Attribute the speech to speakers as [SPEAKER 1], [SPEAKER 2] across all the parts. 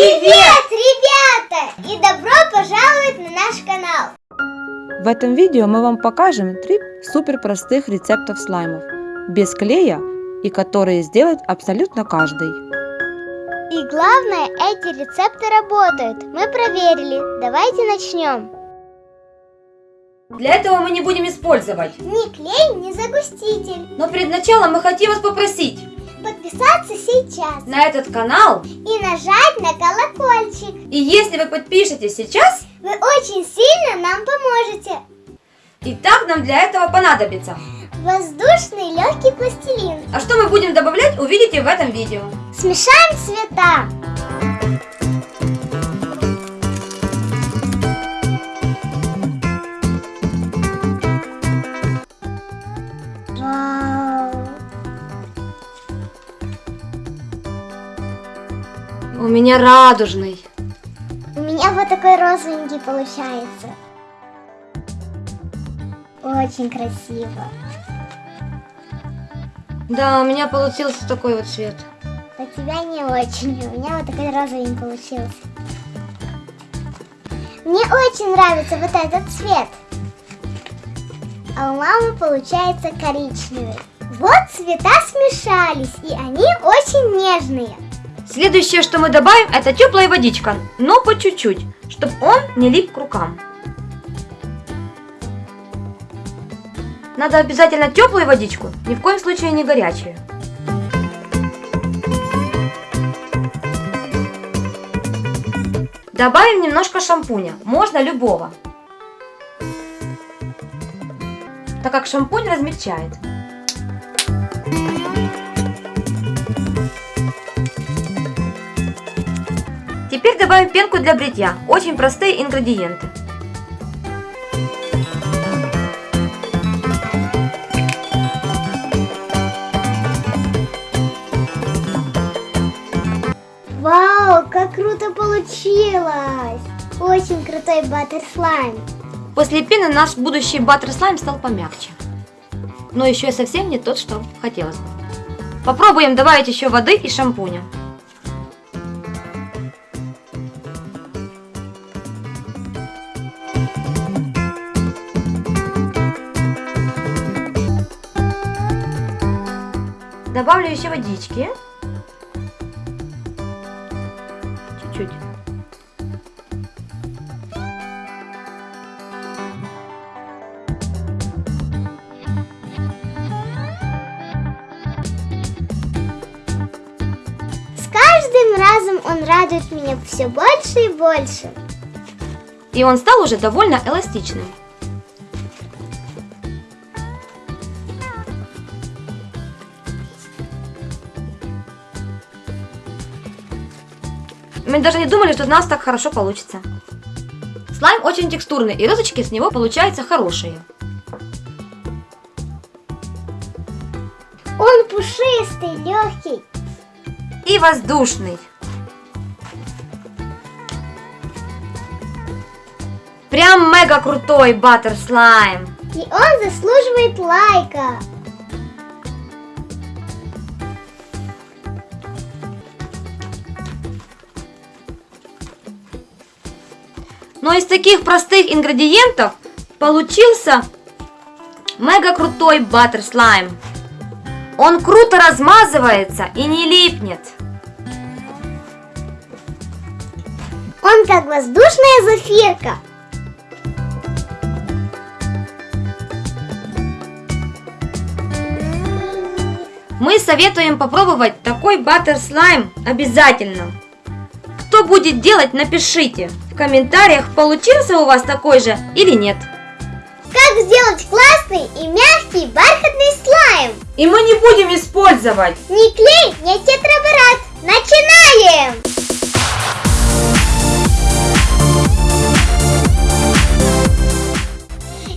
[SPEAKER 1] Привет, ребята! И добро пожаловать на наш канал!
[SPEAKER 2] В этом видео мы вам покажем три супер простых рецептов слаймов без клея и которые сделает абсолютно каждый.
[SPEAKER 1] И главное, эти рецепты работают. Мы проверили. Давайте начнем.
[SPEAKER 3] Для этого мы не будем использовать.
[SPEAKER 1] Ни клей, ни загуститель.
[SPEAKER 3] Но перед началом мы хотим вас попросить
[SPEAKER 1] Подписаться сейчас
[SPEAKER 3] на этот канал.
[SPEAKER 1] и нажать на колокольчик.
[SPEAKER 3] И если вы подпишетесь сейчас,
[SPEAKER 1] Вы очень сильно нам поможете.
[SPEAKER 3] и так нам для этого понадобится.
[SPEAKER 1] Воздушный легкий пластилин.
[SPEAKER 3] А что мы будем добавлять, увидите в этом видео.
[SPEAKER 1] Смешаем цвета.
[SPEAKER 3] Меня радужный.
[SPEAKER 1] У меня вот такой розовенький получается. Очень красиво.
[SPEAKER 3] Да, у меня получился такой вот цвет.
[SPEAKER 1] У тебя не очень. У меня вот такой розовенький получился. Мне очень нравится вот этот цвет. А у мамы получается коричневый. Вот цвета смешались, и они очень нежные.
[SPEAKER 3] Следующее, что мы добавим, это теплая водичка, но по чуть-чуть, чтобы он не лип к рукам. Надо обязательно теплую водичку, ни в коем случае не горячую. Добавим немножко шампуня, можно любого. Так как шампунь размягчает. Теперь добавим пенку для бритья. Очень простые ингредиенты.
[SPEAKER 1] Вау, как круто получилось! Очень крутой баттер слайм.
[SPEAKER 3] После пены наш будущий баттер слайм стал помягче. Но еще и совсем не тот, что хотелось бы. Попробуем добавить еще воды и шампуня. Добавлю еще водички. Чуть-чуть.
[SPEAKER 1] С каждым разом он радует меня все больше и больше.
[SPEAKER 3] И он стал уже довольно эластичным. Мы даже не думали, что у нас так хорошо получится. Слайм очень текстурный, и розочки с него получаются хорошие.
[SPEAKER 1] Он пушистый, легкий.
[SPEAKER 3] И воздушный. Прям мега крутой баттер слайм.
[SPEAKER 1] И он заслуживает лайка.
[SPEAKER 3] Но из таких простых ингредиентов получился мега крутой баттер слайм. Он круто размазывается и не липнет.
[SPEAKER 1] Он как воздушная зафирка.
[SPEAKER 3] Мы советуем попробовать такой баттер слайм обязательно. Кто будет делать, напишите в комментариях, получился у вас такой же или нет.
[SPEAKER 1] Как сделать классный и мягкий бархатный слайм?
[SPEAKER 3] И мы не будем использовать
[SPEAKER 1] Ни клей, ни тетраборат. Начинаем!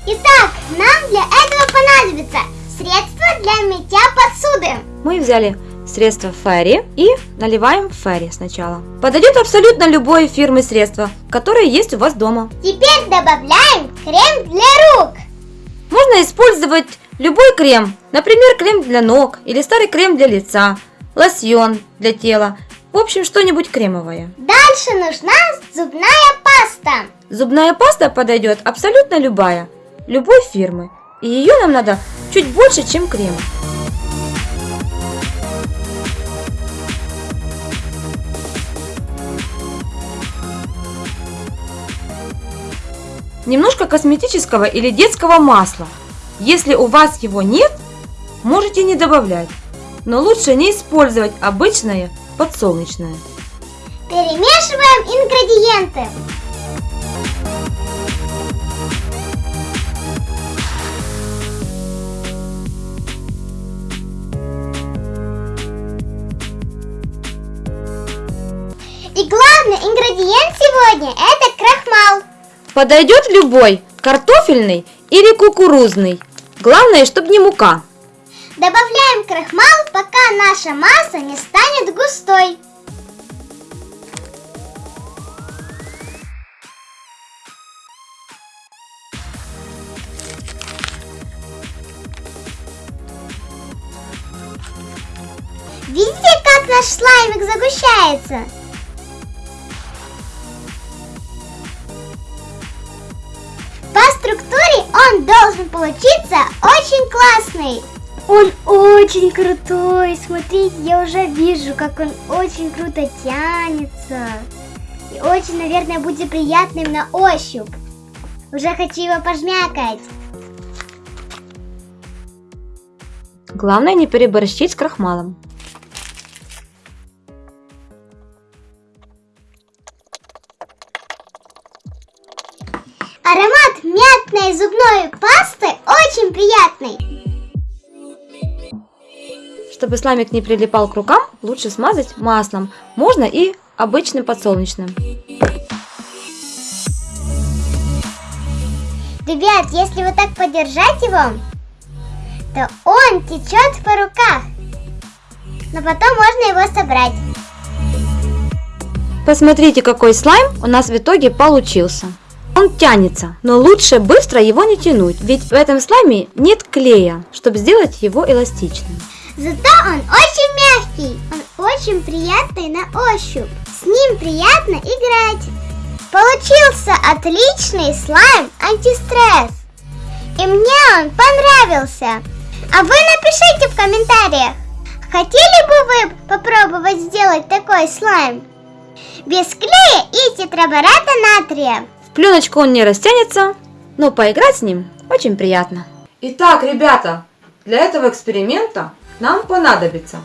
[SPEAKER 1] Итак, нам для этого понадобится средство для мытья посуды.
[SPEAKER 3] Мы взяли средство Ферри и наливаем Ферри сначала. Подойдет абсолютно любой фирмы средство, которое есть у вас дома.
[SPEAKER 1] Теперь добавляем крем для рук.
[SPEAKER 3] Можно использовать любой крем, например, крем для ног или старый крем для лица, лосьон для тела В общем, что-нибудь кремовое.
[SPEAKER 1] Дальше нужна зубная паста.
[SPEAKER 3] Зубная паста подойдет абсолютно любая, любой фирмы. И ее нам надо чуть больше, чем крем. Немножко косметического или детского масла. Если у вас его нет, можете не добавлять. Но лучше не использовать обычное подсолнечное.
[SPEAKER 1] Перемешиваем ингредиенты. И главный ингредиент сегодня это крахмал.
[SPEAKER 3] Подойдет любой, картофельный или кукурузный. Главное, чтобы не мука.
[SPEAKER 1] Добавляем крахмал, пока наша масса не станет густой. Видите, как наш слаймик загущается? Должен получиться очень классный. Он очень крутой. Смотрите, я уже вижу, как он очень круто тянется. И очень, наверное, будет приятным на ощупь. Уже хочу его пожмякать.
[SPEAKER 3] Главное не переборщить с крахмалом.
[SPEAKER 1] Зубной пасты очень приятный.
[SPEAKER 3] Чтобы слаймик не прилипал к рукам, лучше смазать маслом. Можно и обычным подсолнечным.
[SPEAKER 1] Ребят, если вот так подержать его, то он течет по руках. Но потом можно его собрать.
[SPEAKER 3] Посмотрите, какой слайм у нас в итоге получился. Он тянется, но лучше быстро его не тянуть, ведь в этом слайме нет клея, чтобы сделать его эластичным.
[SPEAKER 1] Зато он очень мягкий, он очень приятный на ощупь. С ним приятно играть. Получился отличный слайм антистресс. И мне он понравился. А вы напишите в комментариях, хотели бы вы попробовать сделать такой слайм? Без клея и тетрабората натрия.
[SPEAKER 3] Пленочку он не растянется, но поиграть с ним очень приятно.
[SPEAKER 2] Итак, ребята, для этого эксперимента нам понадобится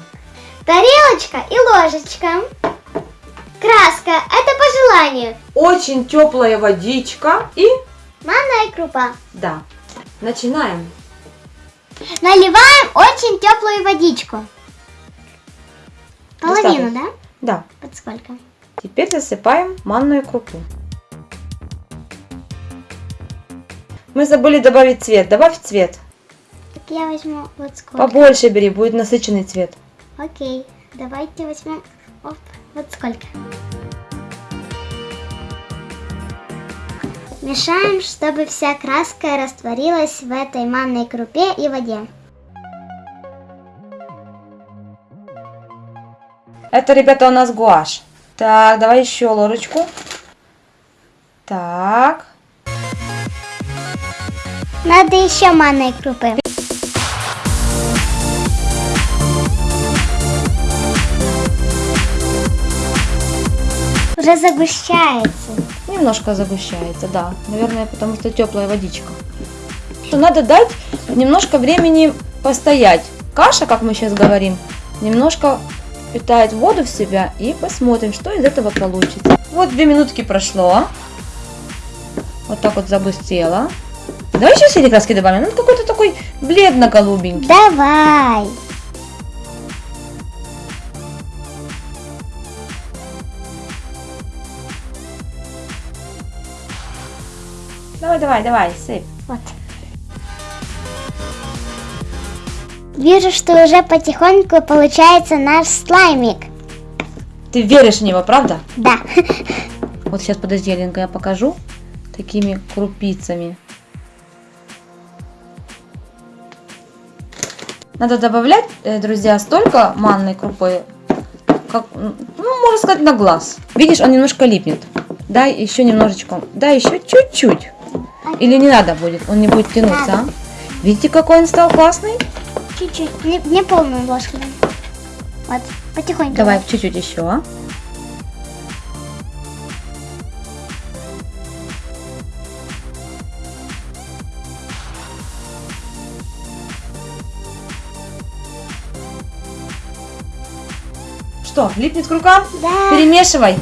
[SPEAKER 1] Тарелочка и ложечка. Краска, это по желанию.
[SPEAKER 2] очень теплая водичка и
[SPEAKER 1] Манная крупа.
[SPEAKER 2] да. Начинаем.
[SPEAKER 1] Наливаем очень теплую водичку. Половину, да?
[SPEAKER 2] Да.
[SPEAKER 1] Под сколько?
[SPEAKER 2] Теперь засыпаем манную крупу. Мы забыли добавить цвет. Добавь цвет.
[SPEAKER 1] Так я возьму вот сколько.
[SPEAKER 2] Побольше бери, будет насыщенный цвет.
[SPEAKER 1] Окей, давайте возьмем оп, вот сколько. Мешаем, чтобы вся краска растворилась в этой манной крупе и воде.
[SPEAKER 2] Это, ребята, у нас гуашь. Так, давай еще ложечку. Так.
[SPEAKER 1] Надо еще манной крупы. Уже загущается.
[SPEAKER 2] Немножко загущается, да. Наверное, потому что теплая водичка. Надо дать немножко времени постоять. Каша, как мы сейчас говорим, немножко питает воду в себя и посмотрим, что из этого получится. Вот две минутки прошло. Вот так вот загустело. Давай еще синий краски добавим. Он какой-то такой бледно-голубенький.
[SPEAKER 1] Давай.
[SPEAKER 2] Давай, давай, давай, сыпь.
[SPEAKER 1] Вот. Вижу, что уже потихоньку получается наш слаймик.
[SPEAKER 2] Ты веришь в него, правда?
[SPEAKER 1] Да.
[SPEAKER 2] Вот сейчас, подожди, Аленка, я покажу такими крупицами. Надо добавлять, э, друзья, столько манной крупы,
[SPEAKER 3] как, ну, можно сказать, на глаз. Видишь, он немножко липнет. Дай еще немножечко, дай еще чуть-чуть. Или не надо будет, он не будет тянуться,
[SPEAKER 1] Надо.
[SPEAKER 3] а? Видите, какой он стал классный?
[SPEAKER 1] Чуть-чуть. Не, не полную ложку. Вот, потихоньку.
[SPEAKER 3] Давай чуть-чуть еще. Что, липнет к рукам?
[SPEAKER 1] Да.
[SPEAKER 3] Перемешивай.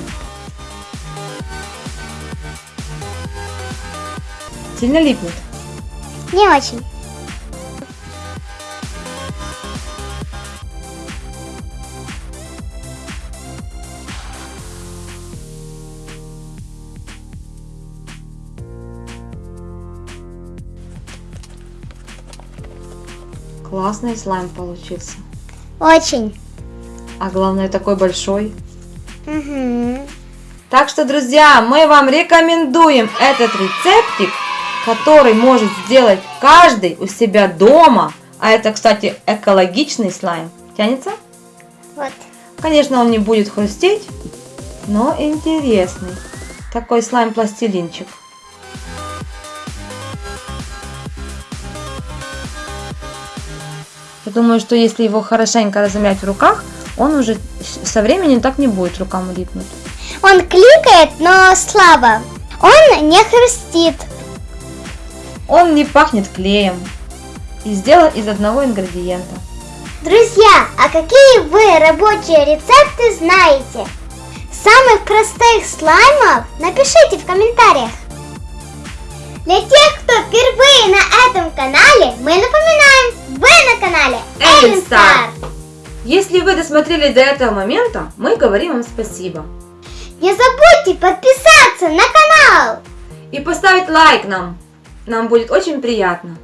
[SPEAKER 3] Сильно липнет.
[SPEAKER 1] Не очень.
[SPEAKER 3] Классный слайм получился.
[SPEAKER 1] Очень.
[SPEAKER 3] А главное такой большой.
[SPEAKER 1] Угу.
[SPEAKER 3] Так что, друзья, мы вам рекомендуем этот рецептик, который может сделать каждый у себя дома. А это, кстати, экологичный слайм. Тянется?
[SPEAKER 1] Вот.
[SPEAKER 3] Конечно, он не будет хрустеть, но интересный. Такой слайм-пластилинчик. Я думаю, что если его хорошенько размять в руках, он уже со временем так не будет рукам липнуть.
[SPEAKER 1] Он кликает, но слабо. Он не хрустит.
[SPEAKER 3] Он не пахнет клеем и сделан из одного ингредиента.
[SPEAKER 1] Друзья, а какие вы рабочие рецепты знаете? Самых простых слаймов напишите в комментариях. Для тех, кто впервые на этом канале, мы напоминаем,
[SPEAKER 3] Если вы досмотрели до этого момента, мы говорим вам спасибо.
[SPEAKER 1] Не забудьте подписаться на канал.
[SPEAKER 3] И поставить лайк нам. Нам будет очень приятно.